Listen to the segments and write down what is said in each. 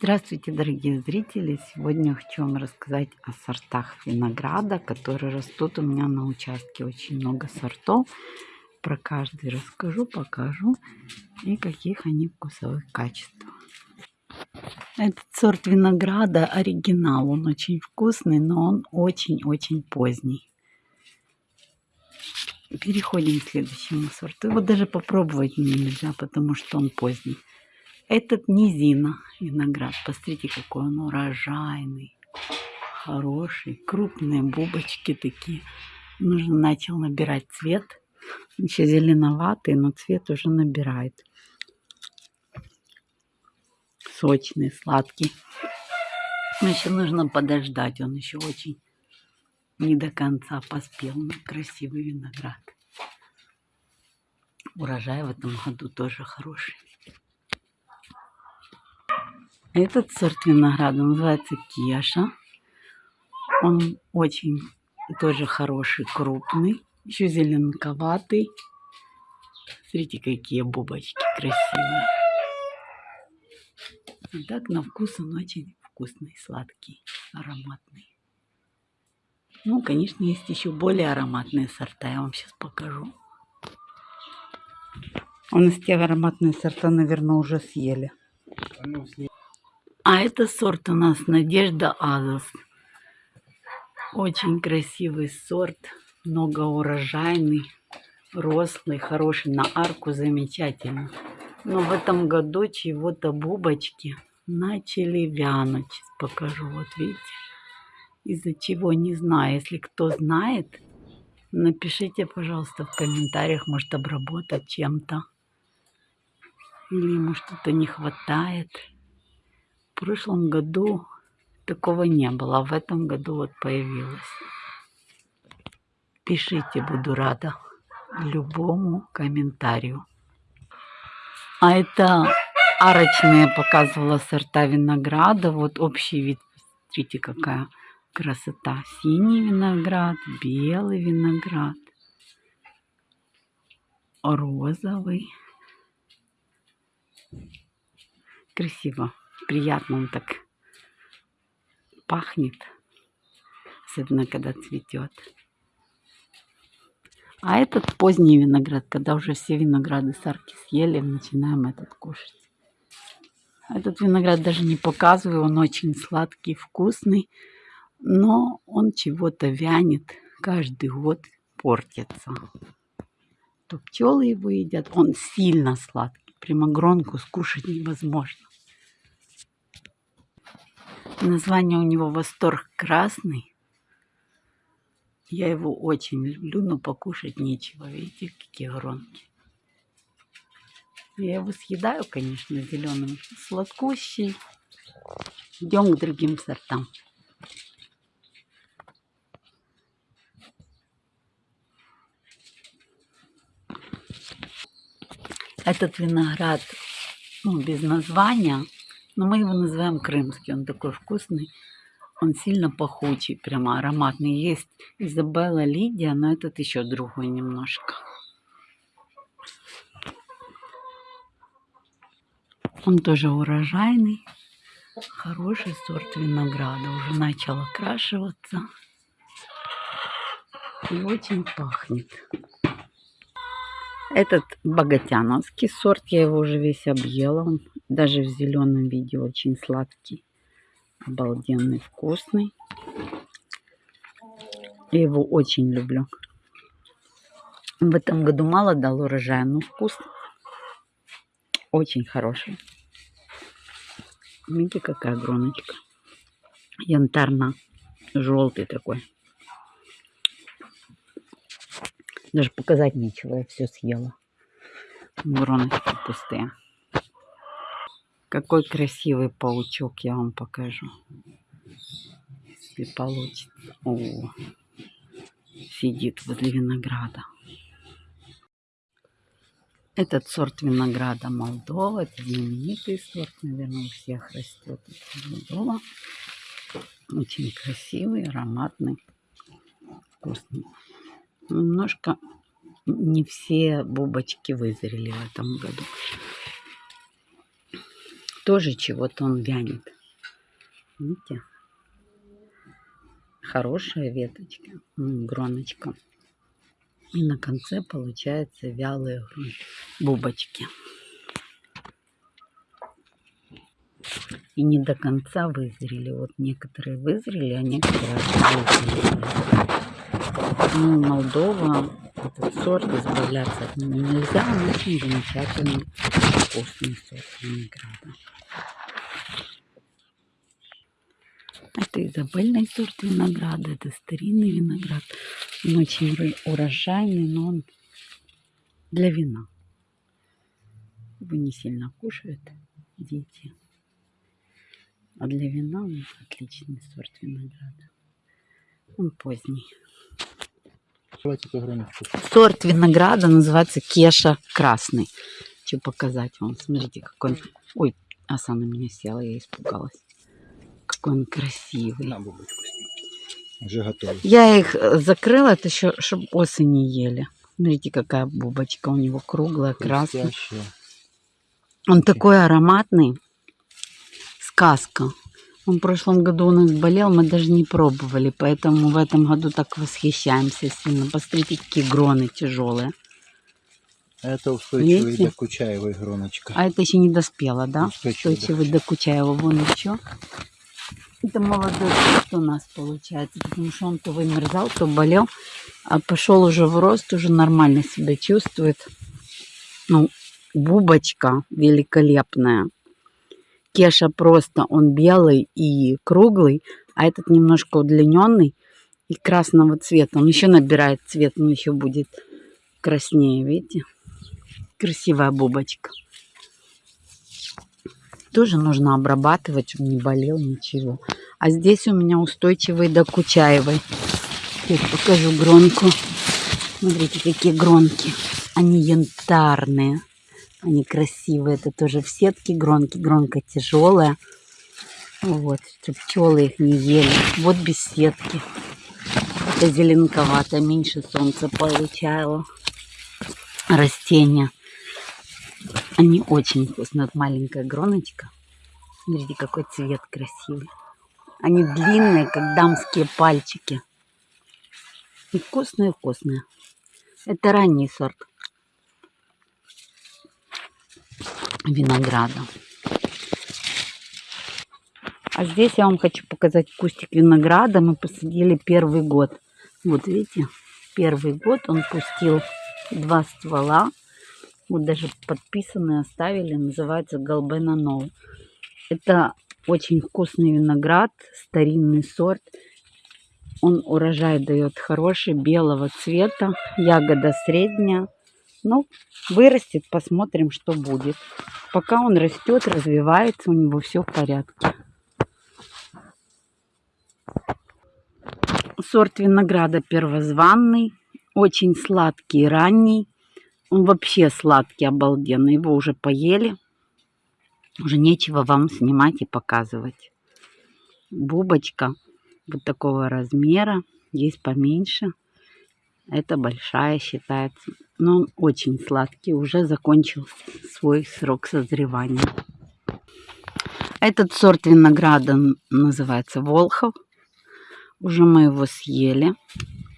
Здравствуйте, дорогие зрители! Сегодня хочу вам рассказать о сортах винограда, которые растут у меня на участке. Очень много сортов. Про каждый расскажу, покажу и каких они вкусовых качеств. Этот сорт винограда оригинал. Он очень вкусный, но он очень-очень поздний. Переходим к следующему сорту. Его даже попробовать нельзя, потому что он поздний. Этот низина виноград. Посмотрите, какой он урожайный. Хороший. Крупные бубочки такие. Нужно начал набирать цвет. Еще зеленоватый, но цвет уже набирает. Сочный, сладкий. Но еще нужно подождать. Он еще очень не до конца поспел. Но красивый виноград. Урожай в этом году тоже хороший. Этот сорт винограда называется Кеша. Он очень тоже хороший, крупный, еще зеленковатый. Смотрите, какие бубочки красивые. И так на вкус он очень вкусный, сладкий, ароматный. Ну, конечно, есть еще более ароматные сорта. Я вам сейчас покажу. У нас те ароматные сорта, наверное, уже съели. А это сорт у нас Надежда Азос. Очень красивый сорт, многоурожайный, рослый, хороший, на арку замечательно. Но в этом году чего-то бубочки начали вянуть. Сейчас покажу, вот видите. Из-за чего, не знаю. Если кто знает, напишите, пожалуйста, в комментариях, может обработать чем-то. Или ему что-то не хватает. В прошлом году такого не было, а в этом году вот появилось. Пишите, буду рада любому комментарию. А это арочные показывала сорта винограда. Вот общий вид. Смотрите, какая красота. Синий виноград, белый виноград, розовый. Красиво приятно он так пахнет, особенно когда цветет. А этот поздний виноград, когда уже все винограды сарки съели, начинаем этот кушать. Этот виноград даже не показываю, он очень сладкий, вкусный, но он чего-то вянет, каждый год портится. То пчелы его едят, он сильно сладкий, прямо гронку скушать невозможно. Название у него «Восторг красный». Я его очень люблю, но покушать нечего. Видите, какие гронки. Я его съедаю, конечно, зеленым. Сладкущий. Идем к другим сортам. Этот виноград ну, без названия но мы его называем крымский. Он такой вкусный. Он сильно пахучий, прямо ароматный. Есть Изабелла Лидия, но этот еще другой немножко. Он тоже урожайный. Хороший сорт винограда. Уже начал окрашиваться. И очень пахнет. Этот богатяновский сорт, я его уже весь объела. Он даже в зеленом виде очень сладкий. Обалденный, вкусный. Я его очень люблю. В этом году мало дал урожая, но вкус очень хороший. Видите, какая гроночка. Янтарно-желтый такой. Даже показать нечего, я все съела. Гроночки пустые. Какой красивый паучок, я вам покажу. Если получится. О, сидит возле винограда. Этот сорт винограда Молдова, это знаменитый сорт, наверное, у всех растет. Молдова. Очень красивый, ароматный, вкусный. Немножко не все бубочки вызрели в этом году тоже чего-то он вянет. Видите? Хорошая веточка, гроночка. И на конце получаются вялые бубочки. И не до конца вызрели. Вот некоторые вызрели, а некоторые вызрели. Ну, Молдова, этот сорт, избавляться от него нельзя. Он очень замечательный, вкусный сорт винограда. Это изабельный сорт винограда, это старинный виноград. Он очень урожайный, но он для вина. Его не сильно кушают дети. А для вина он отличный сорт винограда. Он поздний. Сорт винограда называется Кеша Красный. Хочу показать вам. Смотрите, какой он... Ой, оса на меня села, я испугалась. Какой он красивый. На бубочку сними. Уже готовый. Я их э, закрыла, это еще, чтобы осы не ели. Смотрите, какая бубочка у него круглая, красная. Он такой ароматный. Сказка. Он в прошлом году у нас болел, мы даже не пробовали, поэтому в этом году так восхищаемся сильно. Посмотрите, какие гроны тяжелые. Это устойчивый Видите? Кучаевой гроночка. А это еще не доспело, да? Устойчивый. Устойчивый до Кучаева. Вон еще. Это молодой сорт у нас получается, потому что он то вымерзал, то болел, а пошел уже в рост, уже нормально себя чувствует. Ну, бубочка великолепная. Кеша просто, он белый и круглый, а этот немножко удлиненный и красного цвета. Он еще набирает цвет, он еще будет краснее, видите? Красивая бубочка. Тоже нужно обрабатывать, чтобы не болел ничего. А здесь у меня устойчивый до Кучаевой. Сейчас покажу гронку. Смотрите, какие гронки. Они янтарные. Они красивые. Это тоже в сетке гронки. Гронка тяжелая. Вот, чтобы пчелы их не ели. Вот без сетки. Это зеленковато, меньше солнца получало. Растения. Они очень вкусные. Вот маленькая гроночка. Смотрите, какой цвет красивый. Они длинные, как дамские пальчики. И вкусные-вкусные. Это ранний сорт винограда. А здесь я вам хочу показать кустик винограда. Мы посадили первый год. Вот видите, первый год он пустил два ствола. Вот даже подписанные оставили. Называется Голбена Нол. Это очень вкусный виноград, старинный сорт. Он урожай дает хороший, белого цвета. Ягода средняя. Ну, вырастет, посмотрим, что будет. Пока он растет, развивается, у него все в порядке. Сорт винограда первозванный, очень сладкий, ранний. Он вообще сладкий, обалденный. Его уже поели. Уже нечего вам снимать и показывать. Бубочка вот такого размера. Есть поменьше. Это большая считается. Но он очень сладкий. Уже закончил свой срок созревания. Этот сорт винограда называется Волхов. Уже мы его съели.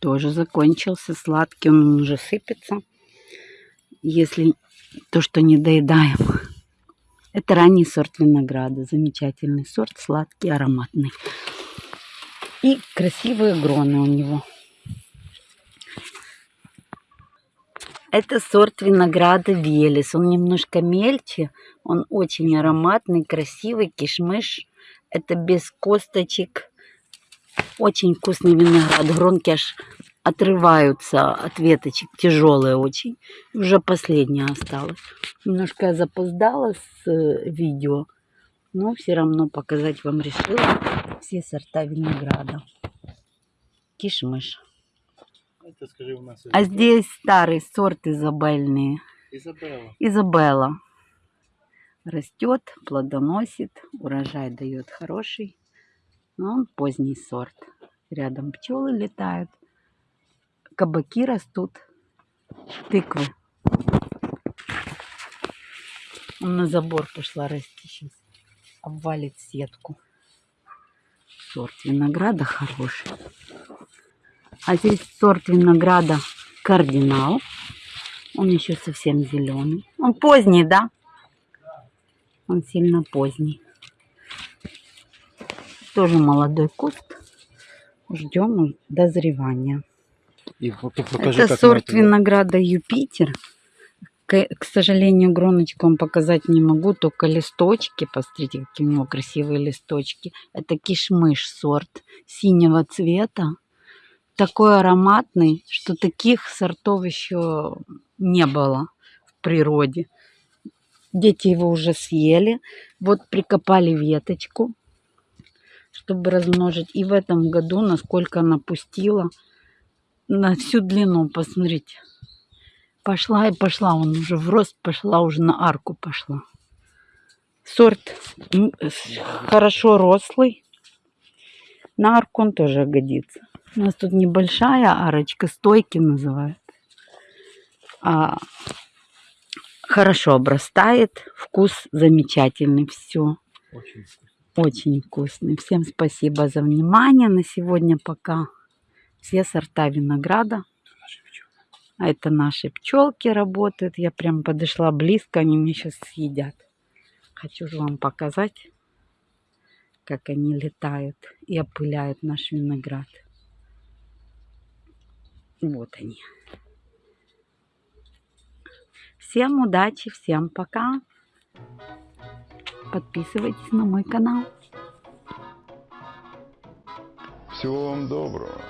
Тоже закончился сладкий. Он уже сыпется. Если то, что не доедаем. Это ранний сорт винограда. Замечательный сорт, сладкий, ароматный. И красивые гроны у него. Это сорт винограда Велес. Он немножко мельче. Он очень ароматный, красивый, кишмыш. Это без косточек. Очень вкусный виноград. Гронки аж отрываются от веточек. Тяжелые очень. Уже последняя осталась. Немножко я запоздала с э, видео. Но все равно показать вам решила все сорта винограда. Кишмыш. Это скажи у нас. А здесь старый сорт изабельный. Изабелла. Изабелла. Растет, плодоносит, урожай дает хороший. Но он поздний сорт. Рядом пчелы летают, кабаки растут, тыквы. Он на забор пошла расти сейчас. обвалит сетку. Сорт винограда хороший. А здесь сорт винограда кардинал. Он еще совсем зеленый. Он поздний, да? Он сильно поздний. Тоже молодой куст. Ждем дозревания. И покажи, Это сорт это- винограда Юпитер. К, к сожалению, гроночку вам показать не могу, только листочки. Посмотрите, какие у него красивые листочки. Это кишмыш сорт синего цвета. Такой ароматный, что таких сортов еще не было в природе. Дети его уже съели. Вот прикопали веточку, чтобы размножить. И в этом году, насколько она пустила, на всю длину, посмотрите. Пошла и пошла, он уже в рост пошла, уже на арку пошла. Сорт хорошо рослый. На арку он тоже годится. У нас тут небольшая арочка, стойки называют. А, хорошо обрастает, вкус замечательный, все. Очень вкусно. Очень вкусный. Всем спасибо за внимание. На сегодня пока все сорта винограда. А это наши пчелки работают. Я прям подошла близко, они мне сейчас съедят. Хочу же вам показать, как они летают и опыляют наш виноград. Вот они. Всем удачи, всем пока. Подписывайтесь на мой канал. Всего вам доброго.